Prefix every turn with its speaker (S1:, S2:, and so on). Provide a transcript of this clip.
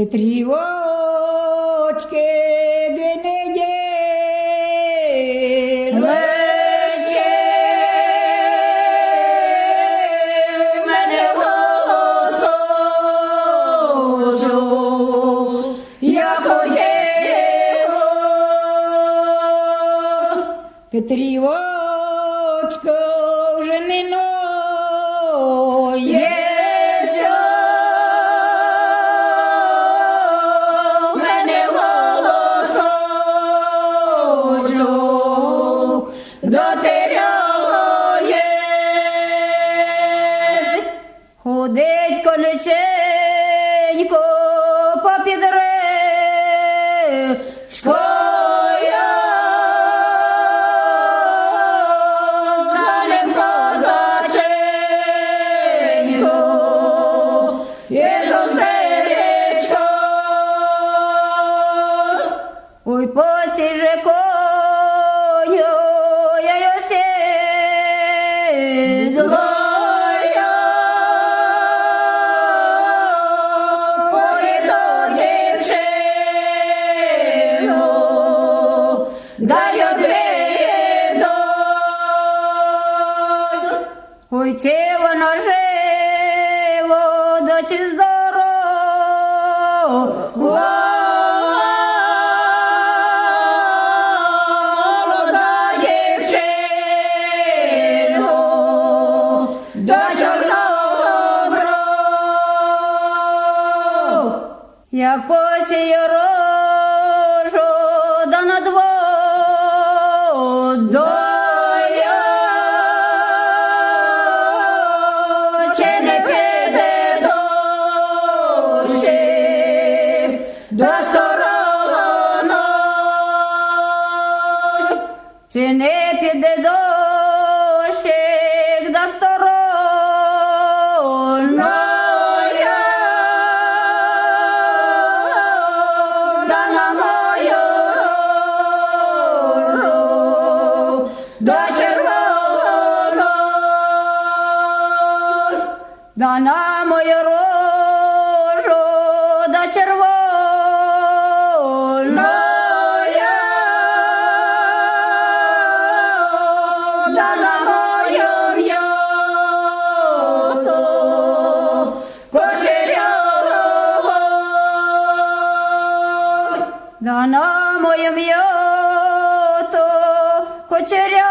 S1: Петрівочки, де неділечки, мене голосу, як одєво. Петрівочко Ходить колеченько дай одвіду. Ой, чи воно живо, да здорово. Як посію стороною, чи не піде дощик до да на мою до да на мою червоної, да на мою м'яту, кучеряву, да на мою м'яту, кучеряву.